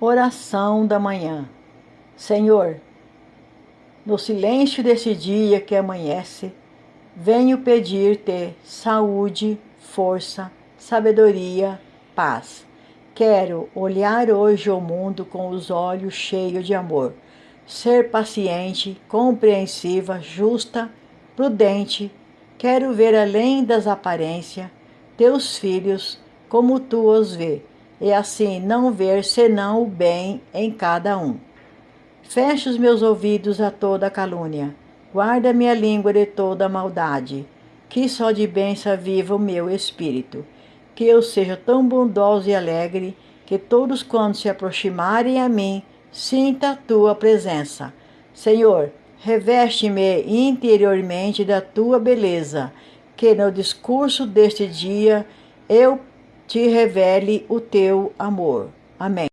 Oração da manhã. Senhor, no silêncio desse dia que amanhece, venho pedir-te saúde, força, sabedoria, paz. Quero olhar hoje o mundo com os olhos cheios de amor, ser paciente, compreensiva, justa, prudente. Quero ver além das aparências teus filhos como tu os vê e assim não ver senão o bem em cada um. Feche os meus ouvidos a toda calúnia, guarda minha língua de toda maldade, que só de bênção viva o meu espírito, que eu seja tão bondoso e alegre, que todos quando se aproximarem a mim, sinta a tua presença. Senhor, reveste-me interiormente da tua beleza, que no discurso deste dia eu te revele o teu amor. Amém.